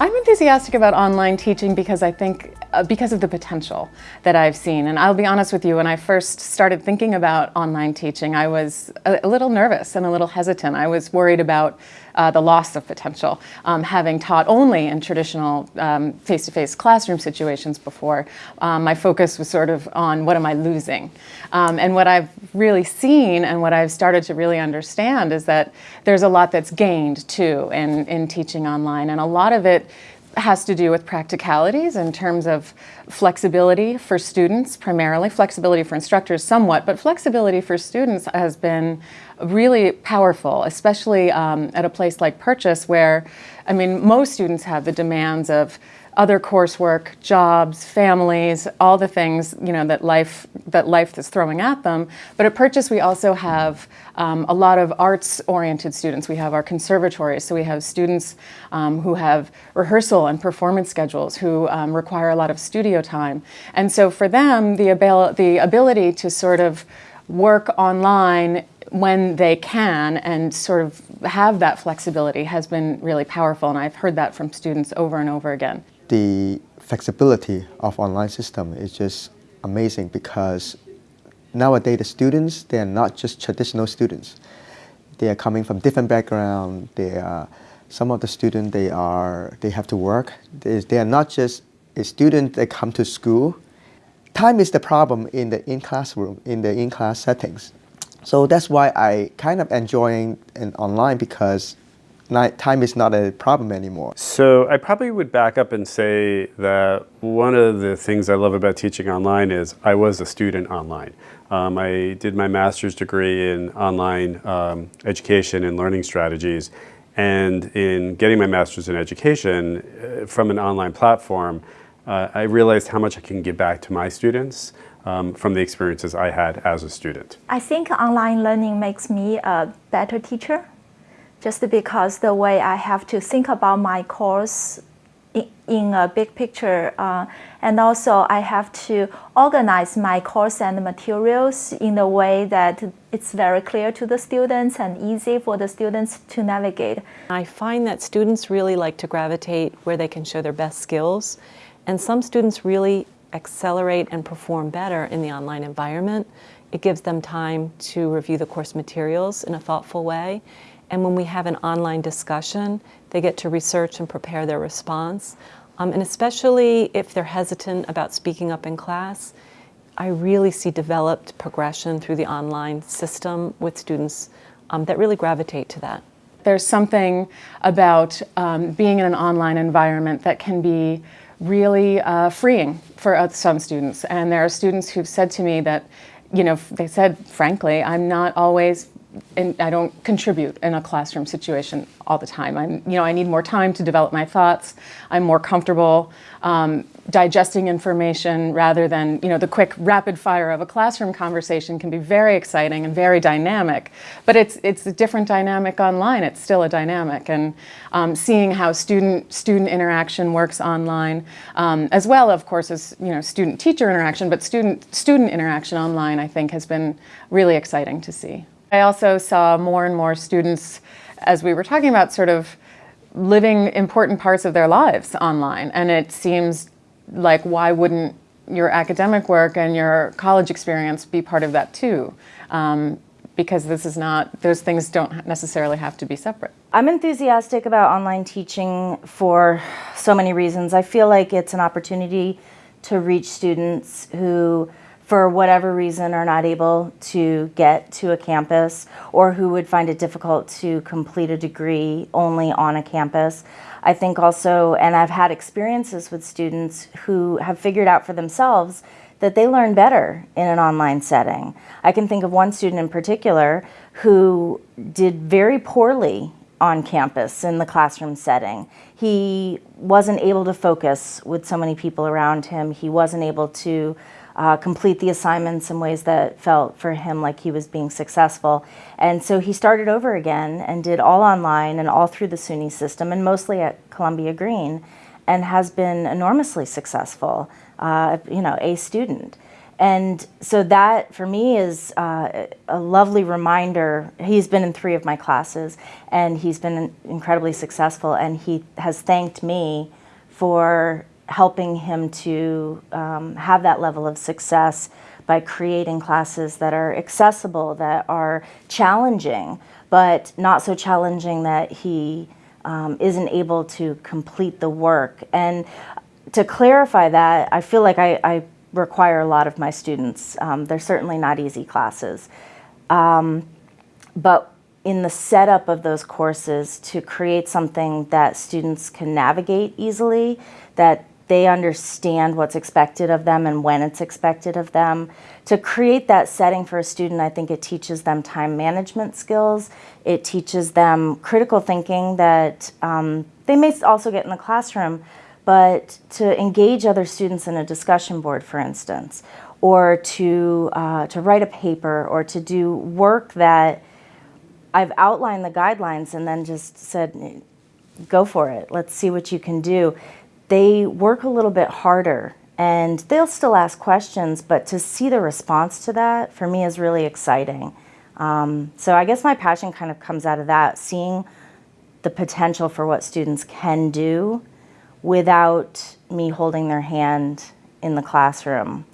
I'm enthusiastic about online teaching because I think, because of the potential that I've seen. And I'll be honest with you, when I first started thinking about online teaching, I was a, a little nervous and a little hesitant. I was worried about uh, the loss of potential, um, having taught only in traditional face-to-face -face classroom situations before. Um, my focus was sort of on what am I losing? Um, and what I've really seen and what I've started to really understand is that there's a lot that's gained too in, in teaching online and a lot of it has to do with practicalities in terms of flexibility for students primarily, flexibility for instructors somewhat, but flexibility for students has been really powerful, especially um, at a place like Purchase where, I mean, most students have the demands of other coursework, jobs, families, all the things you know that life that life is throwing at them. But at Purchase, we also have um, a lot of arts-oriented students. We have our conservatories, so we have students um, who have rehearsal and performance schedules, who um, require a lot of studio time. And so for them, the, abil the ability to sort of work online when they can and sort of have that flexibility has been really powerful and I've heard that from students over and over again the flexibility of online system is just amazing because nowadays the students, they are not just traditional students. They are coming from different background. They are, some of the students, they are, they have to work. They, they are not just a student that come to school. Time is the problem in the in-classroom, in the in-class settings. So that's why I kind of enjoying an online because not, time is not a problem anymore. So I probably would back up and say that one of the things I love about teaching online is I was a student online. Um, I did my master's degree in online um, education and learning strategies. And in getting my master's in education uh, from an online platform, uh, I realized how much I can give back to my students um, from the experiences I had as a student. I think online learning makes me a better teacher just because the way I have to think about my course in, a big picture uh, and also I have to organize my course and materials in a way that it's very clear to the students and easy for the students to navigate. I find that students really like to gravitate where they can show their best skills and some students really accelerate and perform better in the online environment. It gives them time to review the course materials in a thoughtful way and when we have an online discussion, they get to research and prepare their response. Um, and especially if they're hesitant about speaking up in class, I really see developed progression through the online system with students um, that really gravitate to that. There's something about um, being in an online environment that can be really uh, freeing for uh, some students. And there are students who've said to me that, you know, they said, frankly, I'm not always and I don't contribute in a classroom situation all the time. I'm, you know, I need more time to develop my thoughts. I'm more comfortable um, digesting information rather than, you know, the quick rapid fire of a classroom conversation can be very exciting and very dynamic. But it's, it's a different dynamic online. It's still a dynamic. And um, seeing how student, student interaction works online, um, as well, of course, as, you know, student-teacher interaction, but student-student interaction online, I think, has been really exciting to see. I also saw more and more students, as we were talking about, sort of living important parts of their lives online. And it seems like why wouldn't your academic work and your college experience be part of that too? Um, because this is not, those things don't necessarily have to be separate. I'm enthusiastic about online teaching for so many reasons. I feel like it's an opportunity to reach students who for whatever reason are not able to get to a campus or who would find it difficult to complete a degree only on a campus. I think also, and I've had experiences with students who have figured out for themselves that they learn better in an online setting. I can think of one student in particular who did very poorly on campus in the classroom setting. He wasn't able to focus with so many people around him. He wasn't able to uh, complete the assignments in ways that felt for him like he was being successful. And so he started over again and did all online and all through the SUNY system and mostly at Columbia Greene and has been enormously successful, uh, you know, a student. and so that for me is uh, a lovely reminder. He's been in three of my classes and he's been incredibly successful, and he has thanked me for helping him to um, have that level of success by creating classes that are accessible, that are challenging, but not so challenging that he um, isn't able to complete the work. And to clarify that, I feel like I, I require a lot of my students. Um, they're certainly not easy classes. Um, but in the setup of those courses to create something that students can navigate easily, that they understand what's expected of them and when it's expected of them. To create that setting for a student, I think it teaches them time management skills. It teaches them critical thinking that um, they may also get in the classroom, but to engage other students in a discussion board, for instance, or to, uh, to write a paper or to do work that I've outlined the guidelines and then just said, go for it. Let's see what you can do. They work a little bit harder and they'll still ask questions, but to see the response to that for me is really exciting. Um, so I guess my passion kind of comes out of that, seeing the potential for what students can do without me holding their hand in the classroom.